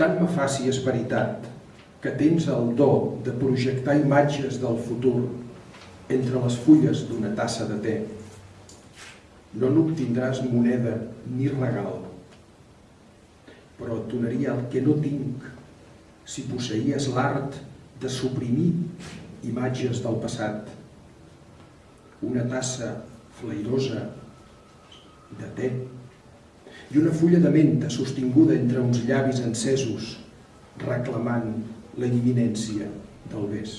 Tant me fa si és veritat que tens el do de projectar imatges del futur entre les fulles d'una tassa de te. No n'obtindràs moneda ni regal, però et donaria el que no tinc si posseïes l'art de suprimir imatges del passat. Una tassa flairosa de te i una fulla de menta sostinguda entre uns llavis encesos reclamant la imminència del vés.